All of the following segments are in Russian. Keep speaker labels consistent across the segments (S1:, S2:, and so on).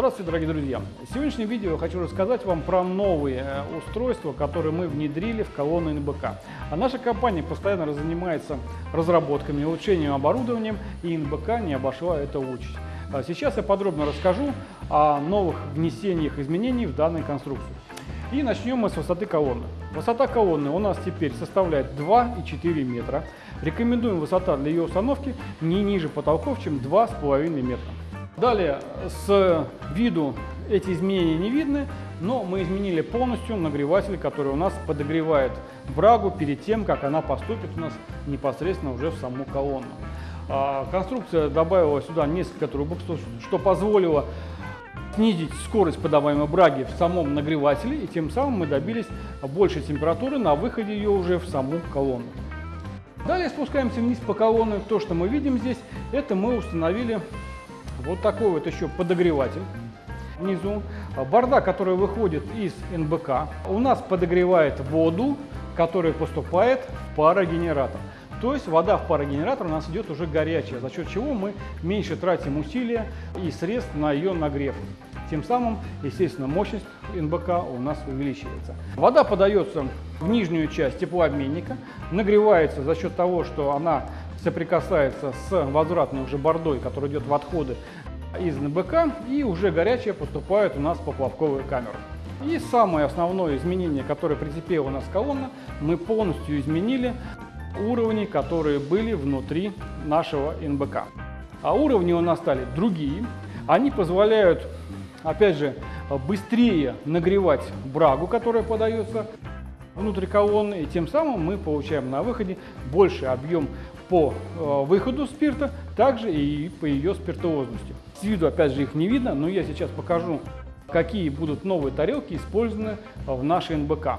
S1: Здравствуйте, дорогие друзья! В сегодняшнем видео я хочу рассказать вам про новые э, устройства, которые мы внедрили в колонну НБК. А наша компания постоянно занимается разработками, улучшением оборудования, и НБК не обошла это участь. А Сейчас я подробно расскажу о новых внесениях изменений в данную конструкцию. И начнем мы с высоты колонны. Высота колонны у нас теперь составляет 2,4 метра. Рекомендуем высота для ее установки не ниже потолков, чем 2,5 метра. Далее, с виду эти изменения не видны, но мы изменили полностью нагреватель, который у нас подогревает брагу перед тем, как она поступит у нас непосредственно уже в саму колонну. А, Конструкция добавила сюда несколько трубок, что, что позволило снизить скорость подаваемой браги в самом нагревателе, и тем самым мы добились большей температуры на выходе ее уже в саму колонну. Далее спускаемся вниз по колонне. То, что мы видим здесь, это мы установили вот такой вот еще подогреватель внизу. Борда, которая выходит из НБК, у нас подогревает воду, которая поступает в парогенератор. То есть вода в парогенератор у нас идет уже горячая, за счет чего мы меньше тратим усилия и средств на ее нагрев. Тем самым, естественно, мощность НБК у нас увеличивается. Вода подается в нижнюю часть теплообменника, нагревается за счет того, что она соприкасается с возвратной уже бордой, которая идет в отходы из НБК, и уже горячая поступает у нас по плавковой камеру. И самое основное изменение, которое прицепила у нас колонна, мы полностью изменили уровни, которые были внутри нашего НБК. А уровни у нас стали другие. Они позволяют, опять же, быстрее нагревать брагу, которая подается внутрь колонны, и тем самым мы получаем на выходе больший объем по э, выходу спирта, также и по ее спиртуозности. С виду, опять же, их не видно, но я сейчас покажу, какие будут новые тарелки использованы в нашей НБК.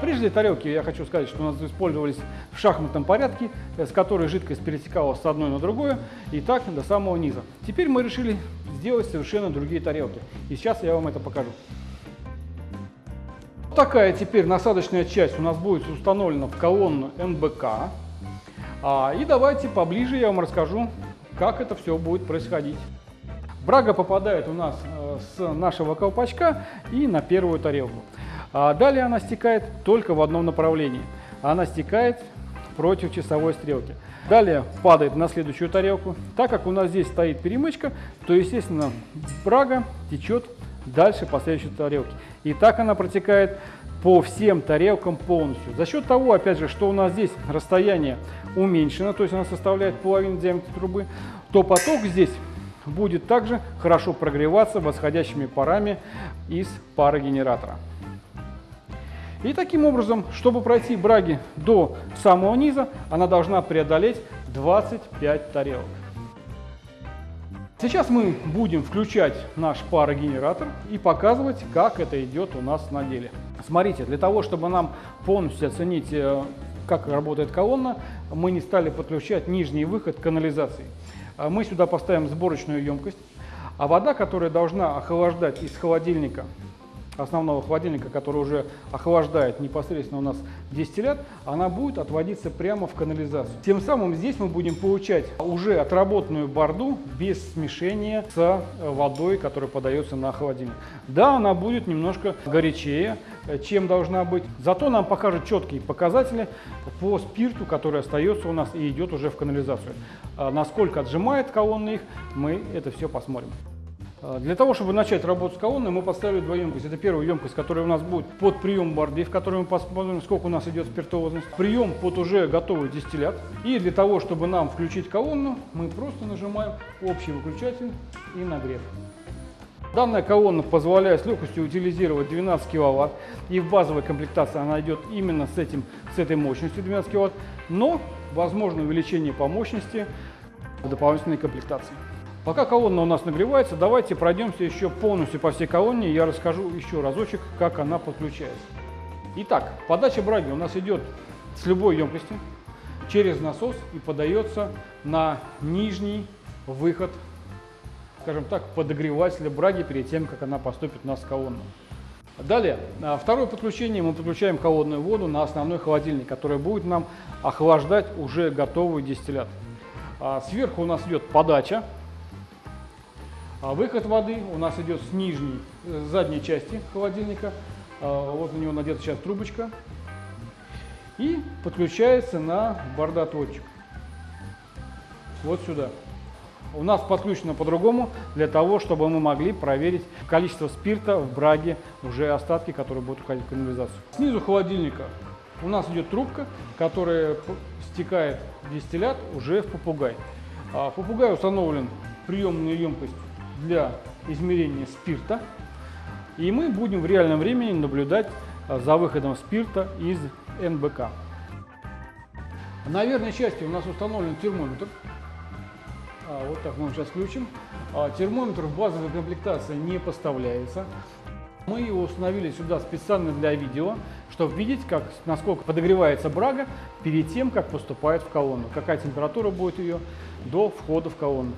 S1: Прежде тарелки, я хочу сказать, что у нас использовались в шахматном порядке, с которой жидкость перетекала с одной на другое, и так до самого низа. Теперь мы решили сделать совершенно другие тарелки, и сейчас я вам это покажу. Такая теперь насадочная часть у нас будет установлена в колонну НБК. А, и давайте поближе я вам расскажу, как это все будет происходить. Брага попадает у нас э, с нашего колпачка и на первую тарелку. А далее она стекает только в одном направлении. Она стекает против часовой стрелки. Далее падает на следующую тарелку. Так как у нас здесь стоит перемычка, то, естественно, брага течет дальше по следующей тарелке. И так она протекает по всем тарелкам полностью. За счет того, опять же, что у нас здесь расстояние уменьшено, то есть она составляет половину диаметра трубы, то поток здесь будет также хорошо прогреваться восходящими парами из парогенератора. И таким образом, чтобы пройти браги до самого низа, она должна преодолеть 25 тарелок. Сейчас мы будем включать наш парогенератор и показывать, как это идет у нас на деле. Смотрите, для того, чтобы нам полностью оценить, э, как работает колонна, мы не стали подключать нижний выход канализации. А Мы сюда поставим сборочную емкость, а вода, которая должна охлаждать из холодильника основного холодильника, который уже охлаждает непосредственно у нас дистиллят, она будет отводиться прямо в канализацию. Тем самым здесь мы будем получать уже отработанную борду без смешения с водой, которая подается на холодильник. Да, она будет немножко горячее, чем должна быть, зато нам покажет четкие показатели по спирту, который остается у нас и идет уже в канализацию. А Насколько отжимает колонна их, мы это все посмотрим. Для того, чтобы начать работу с колонной, мы поставили два емкости. Это первая емкость, которая у нас будет под прием борды, в которой мы посмотрим, сколько у нас идет спиртуозность. Прием под уже готовый дистиллят. И для того, чтобы нам включить колонну, мы просто нажимаем общий выключатель и нагрев. Данная колонна позволяет с легкостью утилизировать 12 киловатт. И в базовой комплектации она идет именно с, этим, с этой мощностью 12 киловатт. Но возможно увеличение по мощности в дополнительной комплектации. Пока колонна у нас нагревается, давайте пройдемся еще полностью по всей колонне. Я расскажу еще разочек, как она подключается. Итак, подача браги у нас идет с любой емкости через насос и подается на нижний выход, скажем так, подогревателя браги перед тем, как она поступит у нас в колонну. Далее, а, второе подключение, мы подключаем холодную воду на основной холодильник, который будет нам охлаждать уже готовый дистиллят. А, сверху у нас идет подача А выход воды у нас идет с нижней, с задней части холодильника. А, вот на него надета сейчас трубочка. И подключается на бардоточек. Вот сюда. У нас подключено по-другому, для того, чтобы мы могли проверить количество спирта в браге, уже остатки, которые будут уходить в канализацию. Снизу холодильника у нас идет трубка, которая стекает дистиллят уже в попугай. А в попугай установлен приемная емкость для измерения спирта. И мы будем в реальном времени наблюдать а, за выходом спирта из НБК. На верхней части у нас установлен термометр. А, вот так мы его сейчас включим. А, термометр в базовой комплектации не поставляется. Мы его установили сюда специально для видео, чтобы видеть, как, насколько подогревается брага перед тем, как поступает в колонну. Какая температура будет ее до входа в колонну.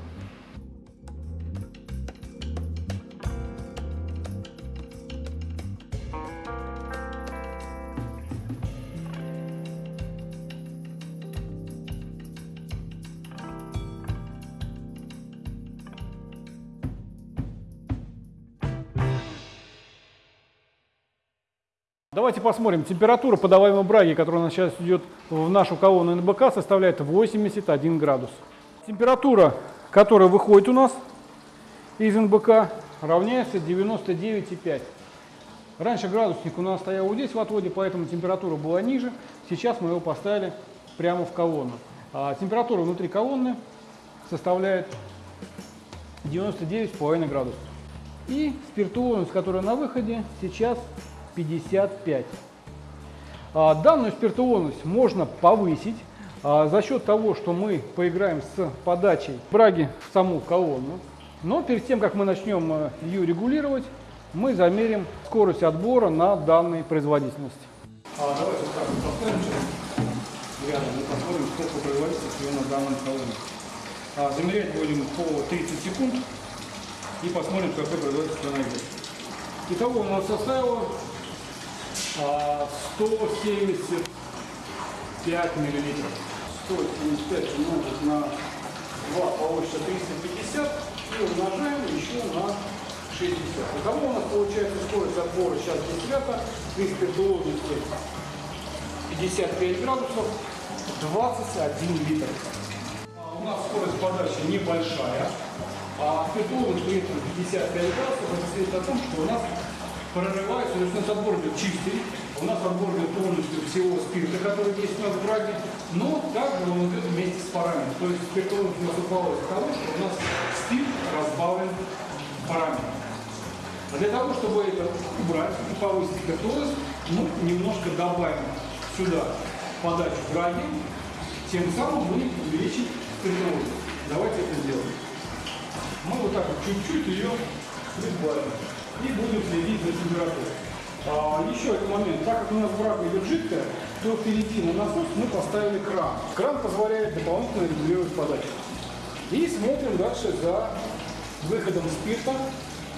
S1: Давайте посмотрим. Температура подаваемой браги, которая у нас сейчас идет в нашу колонну НБК, составляет 81 градус. Температура, которая выходит у нас из НБК, равняется 99,5. Раньше градусник у нас стоял вот здесь в отводе, поэтому температура была ниже. Сейчас мы его поставили прямо в колонну. А температура внутри колонны составляет 99,5 градусов. И спиртуозность, которая на выходе, сейчас 55. А, данную спиртуозность можно повысить а, за счет того, что мы поиграем с подачей браги в саму колонну. Но перед тем, как мы начнем э, ее регулировать, мы замерим скорость отбора на данной производительности. А, давайте так поставим рядом и посмотрим, сколько производительности на данном колонне. А, замерять будем по 30 секунд и посмотрим, какой производительность она идет. Итого у нас составило 175 миллилитров. 175 умножить на 2 получится 350 и умножаем еще на 60. Итого у нас получается скорость отбора сейчас дистиллята при спиртуозности 55 градусов 21 литр. А у нас скорость подачи небольшая, а при этом 55 градусов это свидетельствует о том, что у нас прорывается, то есть у нас отбор идет чистый, у нас отбор идет полностью всего спирта, который есть у нас в браге, но также он идет вместе с парами. То есть спиртовость наступала из того, что у нас спирт разбавлен парами. А для того, чтобы это убрать и повысить спиртозность, мы немножко добавим сюда подачу браги, тем самым мы увеличим спиртозность. Давайте это сделаем. Мы вот так вот чуть-чуть ее прибавим и будем следить за температурой. А, еще один момент. Так как у нас брак идет жидкая, то впереди на насос мы поставили кран. Кран позволяет дополнительно регулировать подачу. И смотрим дальше за выходом спирта,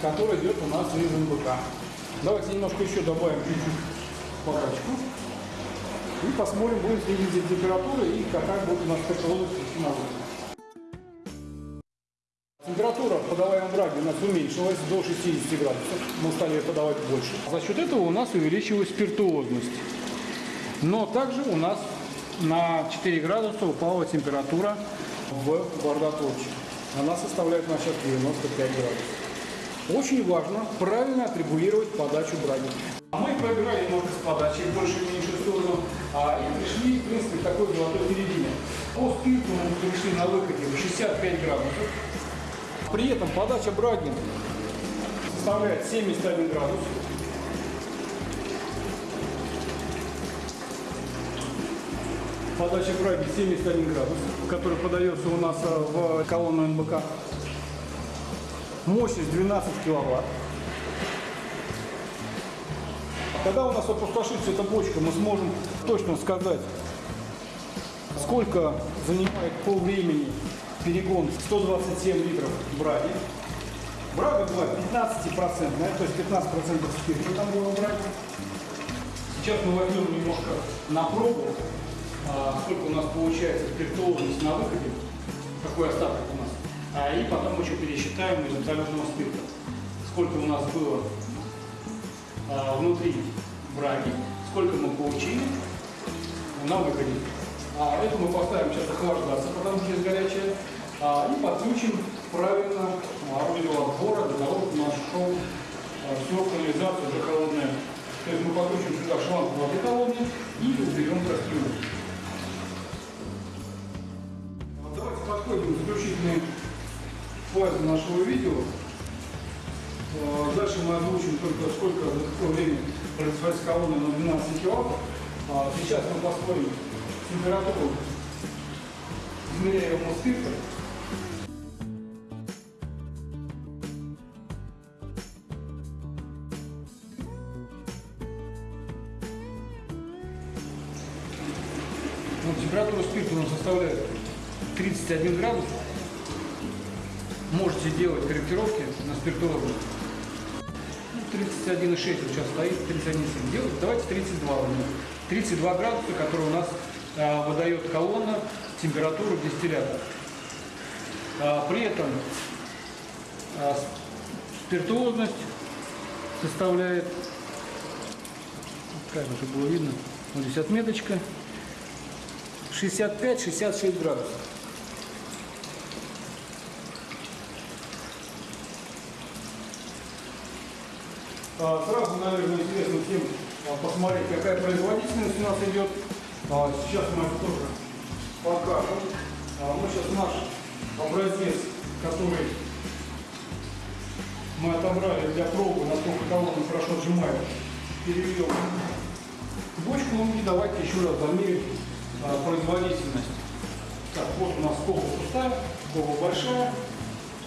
S1: который идет у нас из МБК. Давайте немножко еще добавим чуть-чуть подачку. И посмотрим, будем следить за температурой и какая будет у нас технология на выходе. Температура подаваемой браги у нас уменьшилась до 60 градусов. Мы стали подавать больше. За счет этого у нас увеличилась спиртуозность. Но также у нас на 4 градуса упала температура в бардоточке. Она составляет у нас сейчас 95 градусов. Очень важно правильно отрегулировать подачу браги. А мы проиграли немного с подачей в большую и меньшую сторону а, и пришли, в принципе, к такой золотой середине. По спирту мы пришли на выходе в 65 градусов. При этом подача браги составляет 71 градус. Подача браги 71 градус, который подается у нас э, в колонну НБК. Мощность 12 киловатт. Когда у нас опустошится эта бочка, мы сможем точно сказать, сколько занимает по времени перегон 127 литров браги. Брага была 15-процентная, то есть 15% спирта там было брать. Сейчас мы возьмем немножко на пробу, а, сколько у нас получается спиртуозность на выходе, какой остаток у нас. А, и потом еще пересчитаем из абсолютного спирта, сколько у нас было а, внутри браги, сколько мы получили на выходе. А, это мы поставим сейчас охлаждаться, потому что здесь горячее, а, и подключим правильно орудие отбора для того, чтобы наш шел а, всю канализацию уже холодная. То есть мы подключим сюда шланг воды холодной и уберем кастрюлю. Давайте подходим к заключительной фазе нашего видео. Дальше мы озвучим только сколько, за какое время производится колонна на 12 киловатт. Сейчас мы посмотрим температуру измеряемого спирта. Ну, температура спирта у нас составляет 31 градус. Можете делать корректировки на спиртологу. Ну, 31,6 вот сейчас стоит, 31,7 делать. Давайте 32 возьмем. 32 градуса, которые у нас выдает колонна температуру дистиллята. А, при этом а, спиртуозность составляет, как это было видно, вот здесь отметочка, 65-66 градусов. А, сразу, наверное, интересно всем а, посмотреть, какая производительность у нас идет. А, сейчас мы это тоже покажем. Мы сейчас наш образец, который мы отобрали для пробы, насколько колонна хорошо отжимает, перевел в бочку. Ну и давайте еще раз замерим производительность. Так, вот у нас колба пустая, колба большая.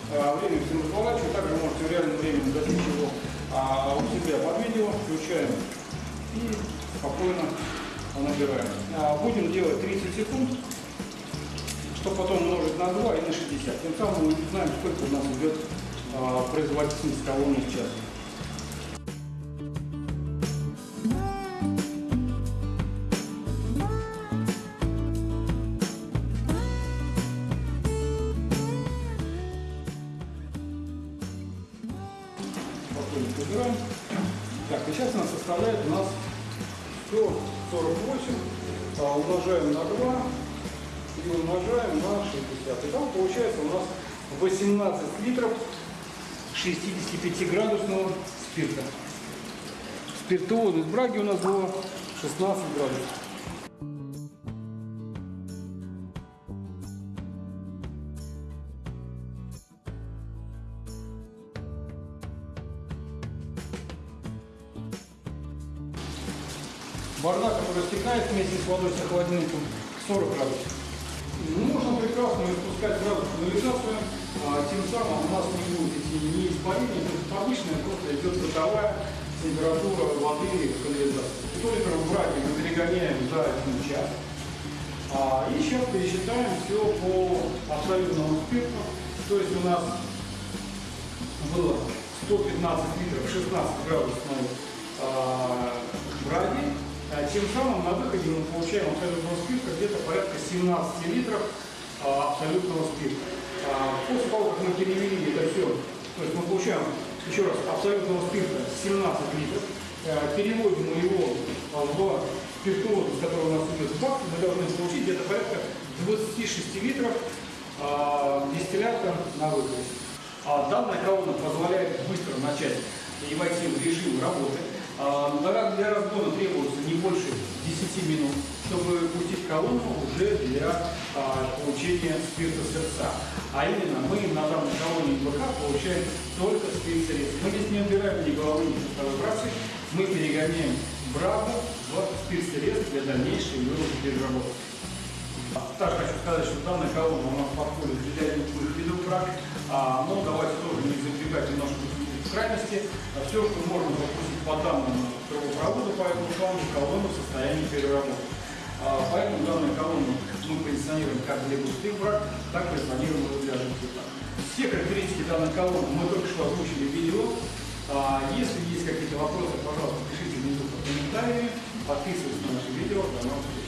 S1: Время всем разворачиваю. Также можете в реальном времени достичь его а у себя под видео, включаем и спокойно набираем. А, будем делать 30 секунд, чтобы потом умножить на 2 и на 60. Тем самым мы узнаем, сколько у нас идет а, производительность колонны в час. Так, и сейчас она составляет у нас все 48 а, умножаем на 2 и умножаем на 60. И там получается у нас 18 литров 65-градусного спирта. Спиртоводность браги у нас было 16 градусов. Вода, которая стекает вместе с водой с охладильником, 40 градусов. Можно прекрасно испускать градус канализацию, тем самым у нас не будет идти ни испарения, то обычная просто идет бытовая температура воды в канализации. Только в браке мы перегоняем за один час. А, и сейчас пересчитаем все по абсолютному спирту. То есть у нас было 115 литров 16 градусной а, браги. А, тем самым на выходе мы получаем абсолютного спирта где-то порядка 17 литров а, абсолютного спирта. А, после того, как мы перевели это все, то есть мы получаем, еще раз, абсолютного спирта 17 литров, переводим его в спиртуозу, который у нас идет бак, мы должны получить где-то порядка 26 литров дистиллята на выходе. Данная колонна позволяет быстро начать и войти в режим работы. А, для разгона требуется не больше 10 минут, чтобы пустить колонну уже для а, получения спирта сердца. А именно мы на данной колонне БК получаем только спирт средств. Мы здесь не убираем ни головы, ни пустовой брасы, мы перегоняем браво в спирт средств для дальнейшей выработки переработки. Также хочу сказать, что данная колонна у нас подходит для любых видов брак, но давайте тоже не запрягать немножко в крайности. Все, что можно запустить по данному трубопроводу по этому шлангу, колонну в состоянии переработки. А, поэтому данную колонну мы позиционируем как для густых брак, так и позиционируем для жидких. Все характеристики данной колонны мы только что озвучили в видео. А, если есть какие-то вопросы, пожалуйста, пишите внизу под комментариями, подписывайтесь на наши видео. До новых